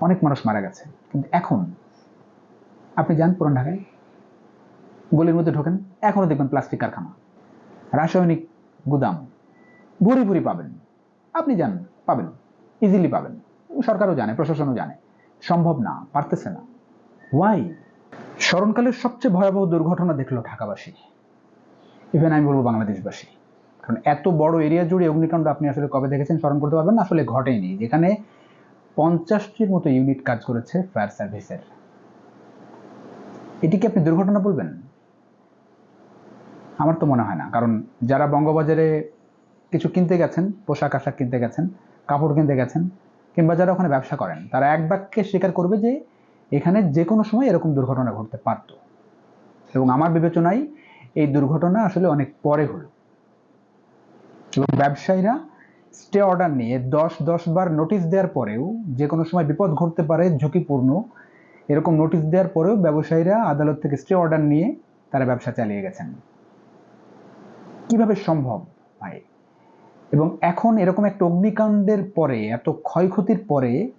অনেক মানুষ মারা গেছে। কিন্তু এখন, আপনি যান পুরান ঢাকায়, গলির মধ্যে ঢোকেন, এখনও দেখবেন প্লাস্টিক কারখানা। রাসায়নিক গুদাম ভুরি ভুরি পাবেন। আপনি যান, পাবেন ইজিলি পাবেন। সরকারও জানে, প্রশাসনও জানে। সম্ভব না, পারতেছে না। ওয়াই স্মরণকালের সবচেয়ে ভয়াবহ দুর্ঘটনা দেখল ঢাকাবাসী। ইভেন আমি বলব বাংলাদেশবাসী। কারণ এত বড় এরিয়া জুড়ে অগ্নিকাণ্ড আপনি আসলে কবে দেখেছেন স্মরণ করতে পারবেন না, আসলে ঘটেনি। যেখানে পঞ্চাশটির মতো ইউনিট কাজ করেছে ফায়ার সার্ভিসের এটিকে আপনি দুর্ঘটনা বলবেন? আমার তো মনে হয় না, কারণ যারা বঙ্গবাজারে কিছু কিনতে গেছেন, পোশাক আশাক কিনতে গেছেন, কাপড় কিনতে গেছেন, কিংবা যারা ওখানে ব্যবসা করেন, তারা এক বাক্যে স্বীকার করবে যে এখানে যে কোনো সময় এরকম দুর্ঘটনা ঘটতে পারত। এবং আমার বিবেচনায় এই দুর্ঘটনা আসলে অনেক পরে হলো। এবং ব্যবসায়ীরা স্টে অর্ডার নিয়ে দশ দশ বার নোটিশ দেওয়ার পরেও যে কোনো সময় বিপদ ঘটতে পারে, ঝুঁকিপূর্ণ, এরকম নোটিশ দেওয়ার পরেও ব্যবসায়ীরা আদালত থেকে স্টে অর্ডার নিয়ে তারা ব্যবসা চালিয়ে গেছেন। কীভাবে সম্ভব ভাই? এবং এখন এরকম একটা অগ্নিকাণ্ডের পরে, এত ক্ষয়ক্ষতির পরে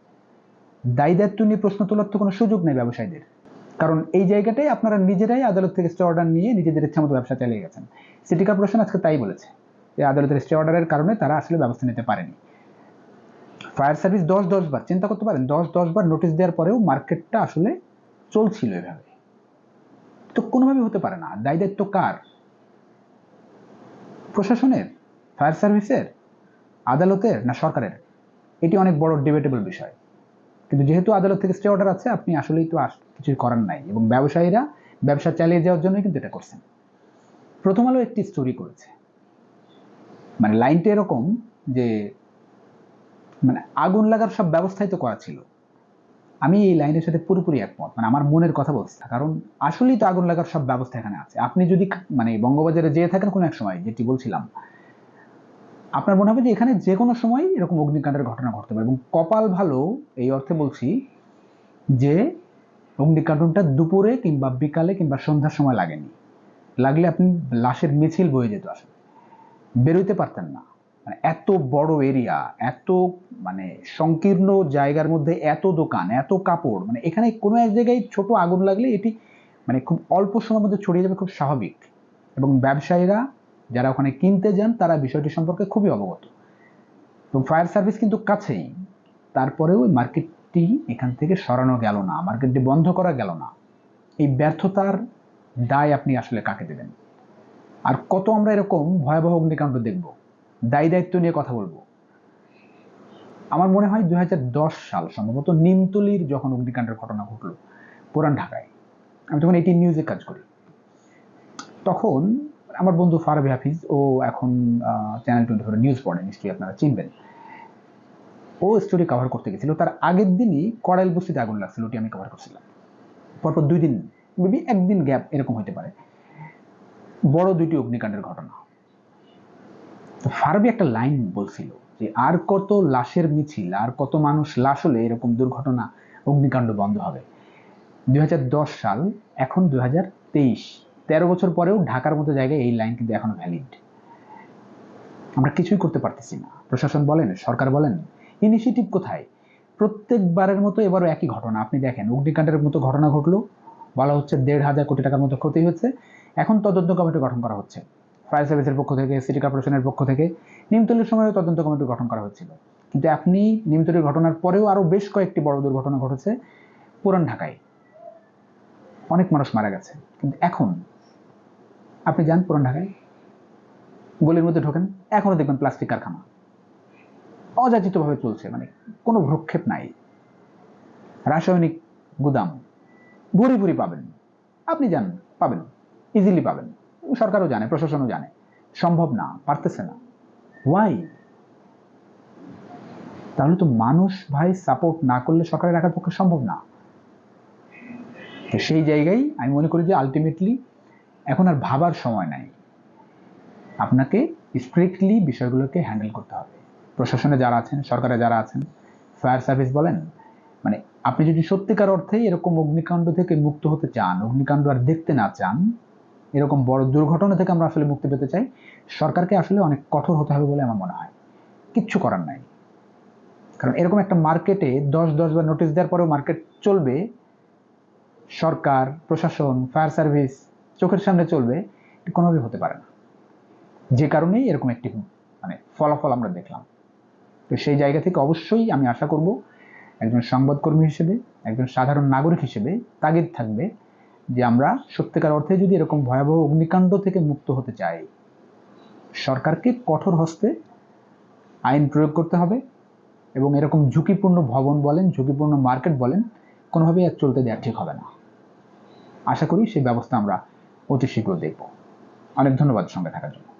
দায়ী দায়িত্ব নিয়ে প্রশ্ন তোলার তো কোনো সুযোগ নেই ব্যবসায়ীদের। কারণ এই জায়গাটাই আপনারা নিজেরাই আদালত থেকে স্টে অর্ডার নিয়ে নিজেদের ইচ্ছা মতো ব্যবসা চালিয়ে গেছেন। সিটি কর্পোরেশন আজকে তাই বলেছে। আদালতের স্টে অর্ডারের কারণে তারা আসলে ব্যবস্থা নিতে পারেনি। ফায়ার সার্ভিস দশ দশ বার, চিন্তা করতে পারেন, দশ দশ বার নোটিশ দেওয়ার পরেও মার্কেটটা আসলে চলছিল এভাবে। তো কোনোভাবে হতে পারে না। দায়ী দায়িত্ব কার? প্রশাসনের, ফায়ার সার্ভিসের, আদালতের না সরকারের? এটি অনেক বড় ডিবেটেবল বিষয়। কিন্তু যেহেতু আদালত থেকে স্টে অর্ডার আছে, আপনি আসলেই তো কিছুই করার নাই। এবং ব্যবসায়ীরা ব্যবসা চালিয়ে যাওয়ার জন্যই কিন্তু এটা করছেন। প্রথম আলো একটি স্টোরি করেছে। মানে লাইনটা এরকম যে মানে আগুন লাগার সব ব্যবস্থাই তো করা ছিল। আমি এই লাইনের সাথে পুরোপুরি একমত মানে আমার মনের কথা বলছি। কারণ আসলেই তো আগুন লাগার সব ব্যবস্থা এখানে আছে। আপনি যদি মানে বঙ্গবাজারে যেয়ে থাকেন কোনো এক সময়, যেটি বলছিলাম, আপনার মনে হবে যে এখানে যে কোনো সময় এরকম অগ্নিকাণ্ডের ঘটনা ঘটতে পারে। এবং কপাল ভালো, এই অর্থে বলছি যে অগ্নিকাণ্ডটা দুপুরে কিংবা বিকালে কিংবা সন্ধ্যার সময় লাগেনি। লাগলে আপনি লাশের মিছিল বয়ে যেত আসলে। বেরোইতে পারতেন না। মানে এত বড় এরিয়া এত মানে সংকীর্ণ জায়গার মধ্যে এত দোকান, এত কাপড় মানে এখানে কোনো এক জায়গায় ছোট আগুন লাগলে এটি মানে খুব অল্প সময়ের মধ্যে ছড়িয়ে যাবে খুব স্বাভাবিক। এবং ব্যবসায়ীরা যারা ওখানে কিনতে যান, তারা বিষয়টি সম্পর্কে খুবই অবগত। এবং ফায়ার সার্ভিস কিন্তু কাছেই। তারপরেও ওই মার্কেটটি এখান থেকে সরানো গেল না, মার্কেটটি বন্ধ করা গেল না। এই ব্যর্থতার দায় আপনি আসলে কাকে দেবেন? আর কত আমরা এরকম ভয়াবহ অগ্নিকাণ্ড দেখব? দায়ী দায়িত্ব নিয়ে কথা বলব। আমার মনে হয় দুই সাল সম্ভবত নিমতলির যখন অগ্নিকাণ্ডের ঘটনা ঘটলো, পুরান ঢাকায়, আমি তখন এইটি নিউজে কাজ করি। তখন আমার বন্ধু ফারবি হাফিজ ও এখন চ্যানেল টোয়েন্টি ফোর নিউজ পড়ে, নিশ্চয়ই আপনারা চিনবেন। ও স্টোরি কভার করতে গেছিল। তার আগের দিনই কড়াইল বস্তিতে আগুন লাগছিল, ওটি আমি কভার করছিলাম। পরপর দুই দিন মেবি একদিন গ্যাপ এরকম হতে পারে। বড় দুইটি অগ্নিকাণ্ডের ঘটনা। ফারবি একটা লাইন বলছিল যে, আর কত লাশের মিছিল, আর কত মানুষ লাশ হলে এরকম দুর্ঘটনা, অগ্নিকাণ্ড বন্ধ হবে। দুই সাল, এখন দুই তেরো বছর পরেও ঢাকার মতো জায়গায় এই লাইন কিন্তু এখনও ভ্যালিড আমরা কিছুই করতে পারতেছি না। প্রশাসন বলেন, সরকার বলেন ইনিশিয়েটিভ কোথায়? প্রত্যেকবারের মতো এবারও একই ঘটনা। আপনি দেখেন, অগ্নিকাণ্ডের মতো ঘটনা ঘটলো। বলা হচ্ছে দেড় হাজার কোটি টাকার মতো ক্ষতি হচ্ছে এখন তদন্ত কমিটি গঠন করা হচ্ছে। ফায়ার সার্ভিসের পক্ষ থেকে, সিটি কর্পোরেশনের পক্ষ থেকে নিমতলির সময়ও তদন্ত কমিটি গঠন করা হচ্ছিল। কিন্তু আপনি নিমতলির ঘটনার পরেও আরও বেশ কয়েকটি বড় দুর্ঘটনা ঘটেছে পুরান ঢাকায়। অনেক মানুষ মারা গেছে। কিন্তু এখন, আপনি যান পুরান ঢাকায়। গলির মধ্যে ঢোকেন। এখনও দেখবেন প্লাস্টিক কারখানা। অযাচিতভাবে চলছে মানে কোনো ভ্রক্ষেপ নাই। রাসায়নিক গুদাম ভুরি ভুরি পাবেন। আপনি যান, পাবেন। ইজিলি পাবেন। সরকারও জানে, প্রশাসনও জানে। সম্ভব না, পারতেছে না। ওয়াই তাহলে তো মানুষ ভাই সাপোর্ট না করলে সরকারের রাখার পক্ষে সম্ভব না। তো সেই জায়গায় আমি মনে করি যে আলটিমেটলি এখন আর ভাবার সময় নাই। আপনাকে স্ট্রিক্টলি বিষয়গুলোকে হ্যান্ডেল করতে হবে। প্রশাসনে যারা আছেন, সরকারে যারা আছেন ফায়ার সার্ভিস বলেন মানে আপনি যদি সত্যিকার অর্থে এরকম অগ্নিকাণ্ড থেকে মুক্ত হতে চান, অগ্নিকাণ্ড আর দেখতে না চান এরকম বড় দুর্ঘটনা থেকে আমরা আসলে মুক্তি পেতে চাই। সরকারকে আসলে অনেক কঠোর হতে হবে বলে আমার মনে হয়। কিচ্ছু করার নাই। কারণ এরকম একটা মার্কেটে দশ দশ বার নোটিশ দেওয়ার পরেও মার্কেট চলবে, সরকার, প্রশাসন ফায়ার সার্ভিস চোখের সামনে চলবে, এটা কোনোভাবেই হতে পারে না। যে কারণেই এরকম একটি মানে ফলাফল আমরা দেখলাম। তো সেই জায়গা থেকে অবশ্যই আমি আশা করব একজন সংবাদকর্মী হিসেবে, একজন সাধারণ নাগরিক হিসেবে তাগিদ থাকবে। যে আমরা সত্যিকার অর্থে যদি এরকম ভয়াবহ অগ্নিকাণ্ড থেকে মুক্ত হতে চাই, সরকারকে কঠোর হস্তে আইন প্রয়োগ করতে হবে এবং এরকম ঝুঁকিপূর্ণ ভবন বলেন, ঝুঁকিপূর্ণ মার্কেট বলেন, কোনোভাবেই আর চলতে দেওয়া ঠিক হবে না। আশা করি সেই ব্যবস্থা আমরা অতি শীঘ্র দেখব। অনেক ধন্যবাদ সঙ্গে থাকার জন্য।